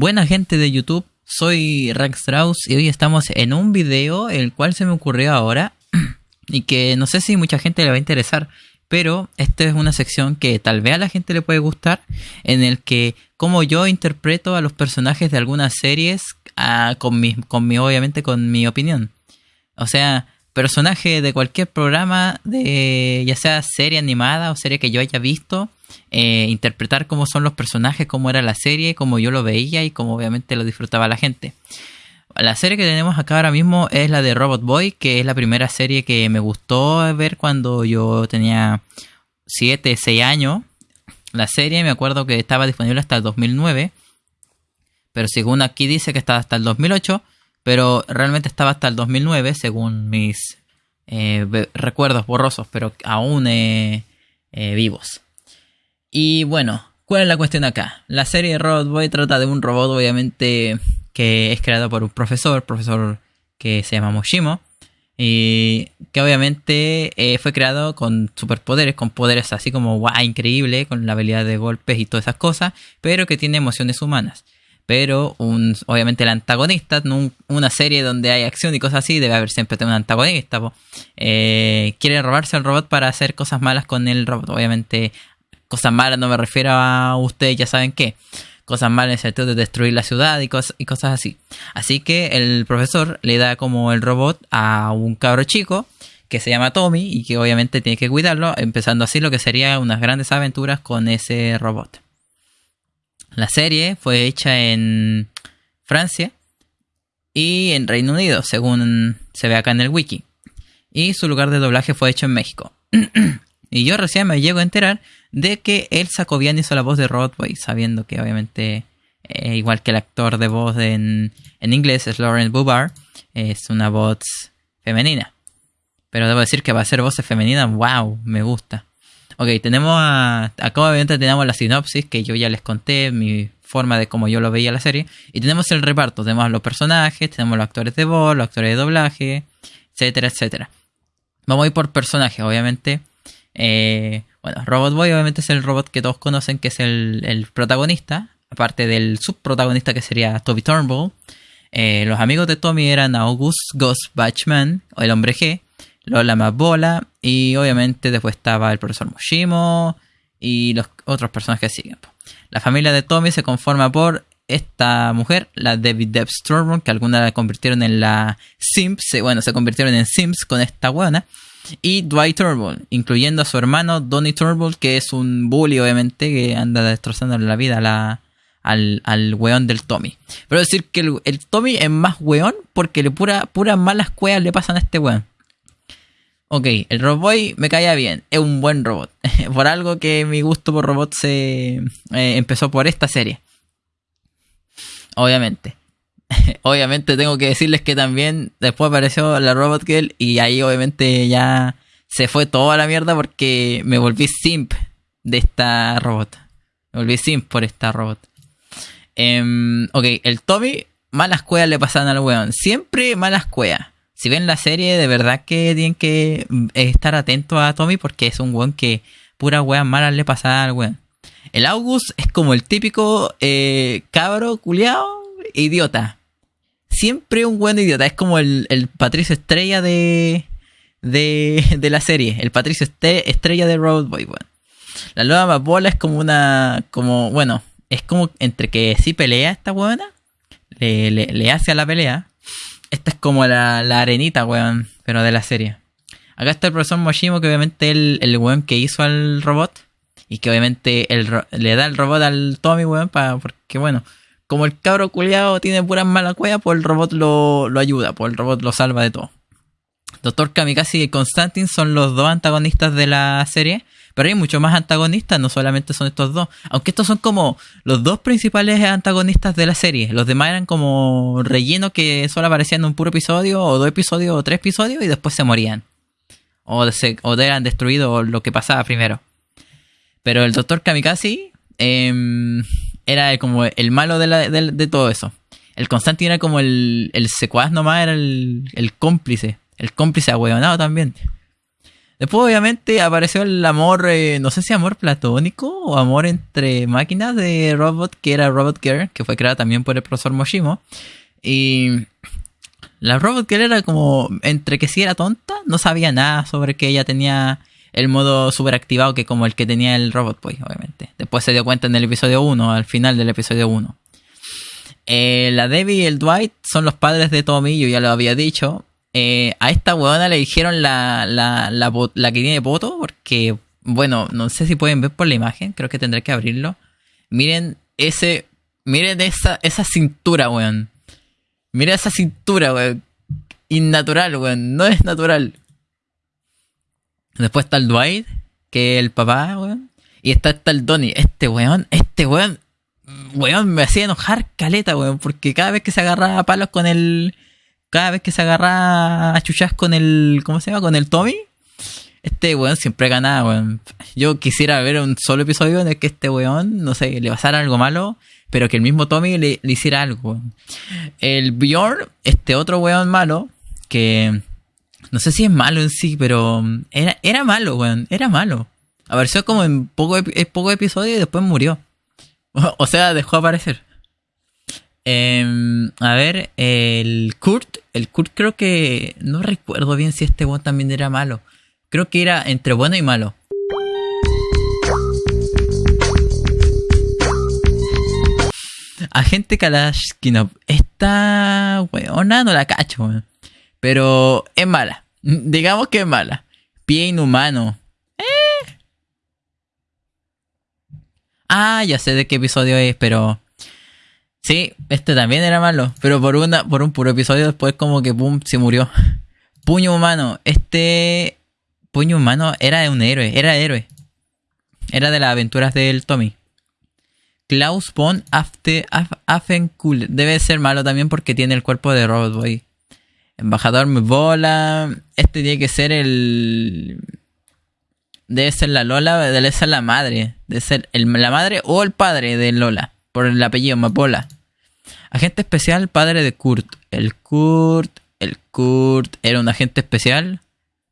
Buena gente de YouTube, soy Rex Strauss y hoy estamos en un video el cual se me ocurrió ahora y que no sé si mucha gente le va a interesar, pero esta es una sección que tal vez a la gente le puede gustar, en el que como yo interpreto a los personajes de algunas series ah, con, mi, con mi, obviamente con mi opinión. O sea, personaje de cualquier programa, de ya sea serie animada o serie que yo haya visto, eh, interpretar cómo son los personajes, cómo era la serie, cómo yo lo veía y cómo obviamente lo disfrutaba la gente. La serie que tenemos acá ahora mismo es la de Robot Boy, que es la primera serie que me gustó ver cuando yo tenía 7, 6 años. La serie me acuerdo que estaba disponible hasta el 2009, pero según aquí dice que estaba hasta el 2008, pero realmente estaba hasta el 2009 según mis eh, recuerdos borrosos, pero aún eh, vivos. Y bueno, ¿cuál es la cuestión acá? La serie Robot Boy trata de un robot, obviamente, que es creado por un profesor, profesor que se llama Moshimo, y que obviamente eh, fue creado con superpoderes, con poderes así como guau, increíble, con la habilidad de golpes y todas esas cosas, pero que tiene emociones humanas. Pero un, obviamente el antagonista, una serie donde hay acción y cosas así, debe haber siempre un antagonista. Eh, quiere robarse al robot para hacer cosas malas con el robot. Obviamente cosas malas no me refiero a ustedes ya saben qué. Cosas malas en el sentido de destruir la ciudad y, y cosas así. Así que el profesor le da como el robot a un cabro chico que se llama Tommy y que obviamente tiene que cuidarlo, empezando así lo que sería unas grandes aventuras con ese robot. La serie fue hecha en Francia y en Reino Unido, según se ve acá en el wiki. Y su lugar de doblaje fue hecho en México. y yo recién me llego a enterar de que el Sacobian hizo la voz de Rodway, sabiendo que obviamente, eh, igual que el actor de voz en, en inglés, es Lauren Bubar, es una voz femenina. Pero debo decir que va a ser voz femenina, wow, me gusta. Ok, tenemos a, acá obviamente tenemos la sinopsis que yo ya les conté, mi forma de cómo yo lo veía la serie. Y tenemos el reparto, tenemos los personajes, tenemos los actores de voz, los actores de doblaje, etcétera, etcétera. Vamos a ir por personajes, obviamente. Eh, bueno, Robot Boy obviamente es el robot que todos conocen, que es el, protagonista, aparte del subprotagonista que sería Toby Turnbull. Eh, los amigos de Tommy eran August Ghost Batchman, o el hombre G, Lola Mabola, y obviamente después estaba el profesor Moshimo y los otros personajes que siguen. La familia de Tommy se conforma por esta mujer, la David Deb Storm, que algunas la convirtieron en la Sims, bueno, se convirtieron en Sims con esta buena y Dwight Turnbull, incluyendo a su hermano Donnie Turnbull, que es un bully, obviamente, que anda destrozando la vida al, al weón del Tommy. Pero decir que el, Tommy es más weón porque le pura, puras malas cuevas le pasan a este weón. Ok, el Robot me caía bien, es un buen robot. por algo que mi gusto por robots se eh, empezó por esta serie. Obviamente. obviamente tengo que decirles que también después apareció la Robot Girl y ahí obviamente ya se fue toda la mierda porque me volví simp de esta robot. Me volví simp por esta robot. Em, ok, el Tommy, malas cuevas le pasan al weón. Siempre malas cuevas. Si ven la serie, de verdad que tienen que mm, estar atentos a Tommy porque es un weón que pura weas malas le pasan al weón. El August es como el típico eh, cabro culiao idiota siempre un buen idiota. Es como el, Patricio Estrella de, de, la serie. El Patricio Estrella de Roadboy, bueno. La nueva bola es como una. como, bueno, es como entre que sí pelea esta buena, le, le, hace a la pelea. Esta es como la, arenita, weón, pero de la serie. Acá está el profesor Moshimo, que obviamente es el, weón que hizo al robot. Y que obviamente le da el robot al Tommy, weón, para, porque bueno, como el cabro culiado tiene puras malas cuevas, pues el robot lo, ayuda, pues el robot lo salva de todo. Doctor Kamikaze y Constantine son los dos antagonistas de la serie, pero hay muchos más antagonistas, no solamente son estos dos. Aunque estos son como los dos principales antagonistas de la serie. Los demás eran como relleno que solo aparecían en un puro episodio, o dos episodios, o tres episodios, y después se morían. O, se, o eran destruidos lo que pasaba primero. Pero el Doctor Kamikaze eh, era como el malo de, todo eso. El Constantine era como el, el secuaz nomás, era el, cómplice. El cómplice ahueonado también. Después, obviamente, apareció el amor, eh, no sé si amor platónico o amor entre máquinas de Robot, que era Robot Girl, que fue creada también por el profesor Moshimo. Y la Robot Girl era como, entre que sí era tonta, no sabía nada sobre que ella tenía el modo super activado que como el que tenía el Robot Boy, obviamente. Después se dio cuenta en el episodio 1, al final del episodio 1. Eh, la Debbie y el Dwight son los padres de Tommy, yo ya lo había dicho. Eh, a esta huevona le dijeron la, la, la, la que tiene voto, porque, bueno, no sé si pueden ver por la imagen, creo que tendré que abrirlo. Miren ese, miren esa, esa cintura, weón. Miren esa cintura, weón. Innatural, weón. No es natural. Después está el Dwight, que es el papá, weón. Y está, está el Donnie. Este weón, este weón, weón, me hacía enojar caleta, weón. Porque cada vez que se agarra a palos con el cada vez que se agarra a chuchas con el. ¿Cómo se llama? Con el Tommy. Este weón siempre ganaba, weón. Yo quisiera ver un solo episodio en el que este weón, no sé, le pasara algo malo, pero que el mismo Tommy le, hiciera algo. Weón. El Bjorn, este otro weón malo, que no sé si es malo en sí, pero era, era malo, weón. Era malo. Apareció como en poco, poco episodio y después murió. O sea, dejó aparecer. Em, a ver, el Kurt. El Kurt creo que. No recuerdo bien si este bot también era malo. Creo que era entre bueno y malo. Agente Kalashkinov. Esta weona no la cacho, Pero es mala. Digamos que es mala. Pie inhumano. Eh. Ah, ya sé de qué episodio es, pero Sí, este también era malo, pero por una, por un puro episodio después como que pum, se murió. Puño humano, este puño humano era un héroe, era héroe. Era de las aventuras del Tommy. Klaus von Affenkul debe ser malo también porque tiene el cuerpo de Robot Boy. Embajador me bola. Este tiene que ser el. Debe ser la Lola, debe ser la madre. Debe ser la madre o el padre de Lola. Por el apellido Mapola. Agente especial, padre de Kurt. El Kurt, el Kurt era un agente especial.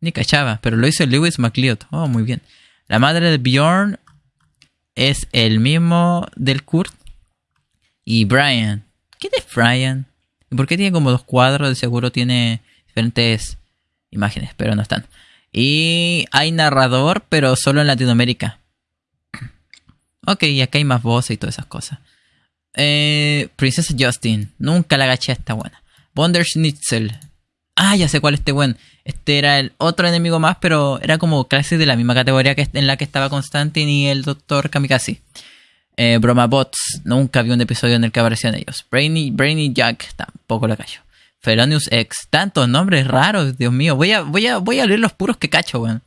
Ni cachaba, pero lo hizo Lewis McLeod. Oh, muy bien. La madre de Bjorn es el mismo del Kurt. Y Brian. ¿Qué es Brian? ¿Y por qué tiene como dos cuadros? De seguro tiene diferentes imágenes, pero no están. Y hay narrador, pero solo en Latinoamérica. Ok, y acá hay más voces y todas esas cosas. Eh, Princesa Justin. Nunca la agaché a esta buena. Bonder Schnitzel. Ah, ya sé cuál es este buen. Este era el otro enemigo más, pero era como clase de la misma categoría que en la que estaba Constantine y el Doctor Kamikaze. Eh, Broma Bots. Nunca vi un episodio en el que aparecían ellos. Brainy, Brainy Jack. Tampoco la cacho. Felonius X. Tantos nombres raros, Dios mío. Voy a, voy a, voy a leer los puros que cacho, weón.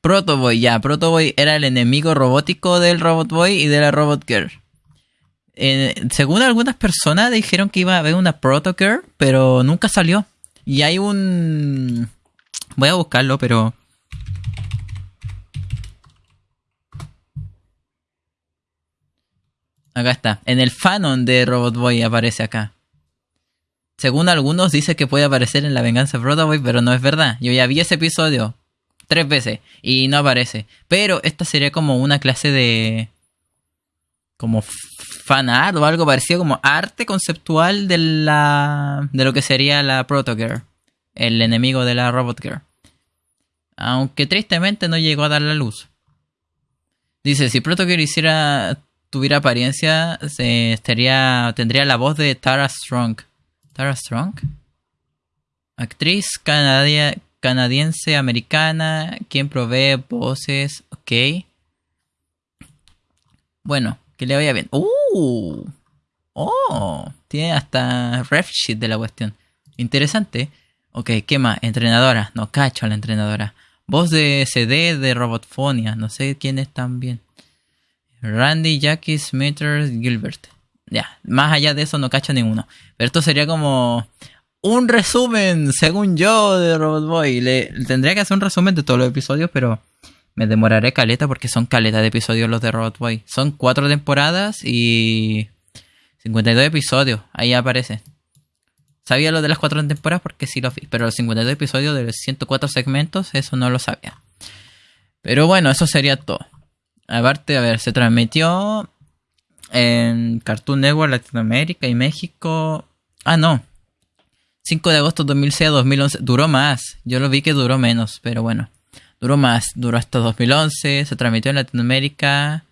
Protoboy, ya. Protoboy era el enemigo robótico del Robot Boy y de la Robot Girl según algunas personas dijeron que iba a haber una Protocur, pero nunca salió. Y hay un... Voy a buscarlo, pero... Acá está. En el fanon de Robot Boy aparece acá. Según algunos dice que puede aparecer en La Venganza de Robot Boy, pero no es verdad. Yo ya vi ese episodio tres veces y no aparece. Pero esta sería como una clase de... Como fanart o algo parecido como arte conceptual de la de lo que sería la Protogirl, el enemigo de la Robot Girl. Aunque tristemente no llegó a dar la luz. Dice, si Protogirl hiciera tuviera apariencia, se estaría tendría la voz de Tara Strong. Tara Strong? Actriz canadiense americana, quien provee voces, ok. Bueno, que le vaya bien. ¡Uh! ¡Oh! Tiene hasta ref sheet de la cuestión. Interesante. Ok, ¿qué más? Entrenadora. No cacho a la entrenadora. Voz de CD de Robotfonia. No sé quién es también. Randy, Jackie, Smithers, Gilbert. Ya, más allá de eso no cacho ninguno. Pero esto sería como un resumen, según yo, de Robot Boy. Le, tendría que hacer un resumen de todos los episodios, pero me demoraré caleta porque son caleta de episodios los de Robot Boy. Son cuatro temporadas y 52 episodios. Ahí aparece. Sabía lo de las cuatro temporadas porque sí lo vi. Pero los 52 episodios de los 104 segmentos, eso no lo sabía. Pero bueno, eso sería todo. Aparte, a ver, se transmitió en Cartoon Network Latinoamérica y México. Ah, no. 5 de agosto de 2006 a 2011. Duró más. Yo lo vi que duró menos, pero bueno. Duró más. Duró hasta 2011. Se transmitió en Latinoamérica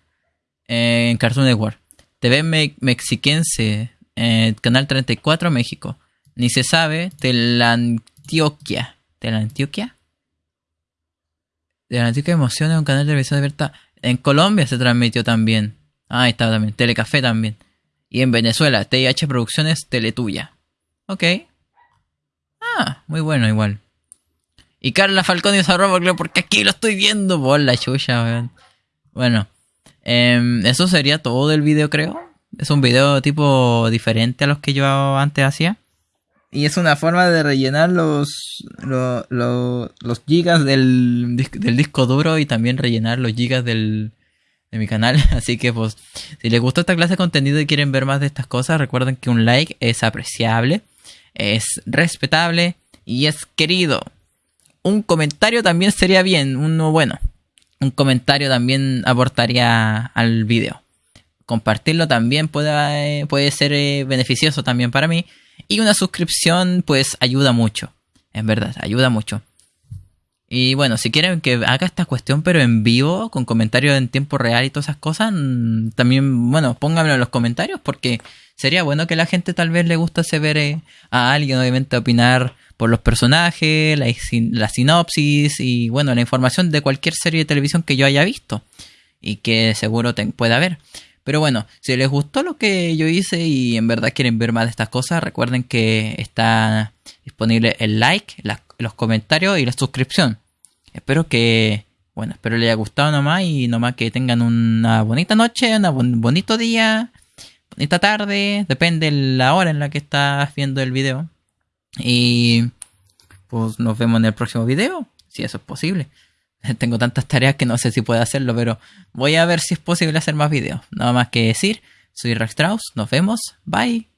eh, en Cartoon Network. TV Mexiquense. Eh, canal 34 México. Ni se sabe. De la Antioquia. ¿De la Antioquia? De la un canal de televisión abierta. En Colombia se transmitió también. Ah, está también. Telecafé también. Y en Venezuela, TIH Producciones, Teletuya. Ok. Ah, muy bueno igual. Y Carla Falcón y creo, porque aquí lo estoy viendo. Por la chucha, Bueno. Em, eso sería todo del video, creo. Es un video tipo diferente a los que yo antes hacía. Y es una forma de rellenar los, los, gigas del, del disco duro y también rellenar los gigas del, de mi canal. Así que pues, si les gustó esta clase de contenido y quieren ver más de estas cosas, recuerden que un like es apreciable, es respetable y es querido. Un comentario también sería bien, uno bueno. Un comentario también aportaría al video. Compartirlo también puede, puede ser eh, beneficioso también para mí. Y una suscripción pues ayuda mucho. En verdad, ayuda mucho. Y bueno, si quieren que haga esta cuestión, pero en vivo, con comentarios en tiempo real y todas esas cosas, mm, también, bueno, pónganmelo en los comentarios porque sería bueno que la gente tal vez le gustase ver eh, a alguien, obviamente, opinar por los personajes, la, sinopsis y, bueno, la información de cualquier serie de televisión que yo haya visto y que seguro pueda ver. Pero bueno, si les gustó lo que yo hice y en verdad quieren ver más de estas cosas, recuerden que está disponible el like, los comentarios y la suscripción. Espero que, bueno, espero les haya gustado nomás y nomás que tengan una bonita noche, un bonito día, bonita tarde, depende de la hora en la que estás viendo el video. Y pues nos vemos en el próximo video, si eso es posible. Tengo tantas tareas que no sé si puedo hacerlo, pero voy a ver si es posible hacer más videos. Nada más que decir, soy Rex Strauss, nos vemos, bye.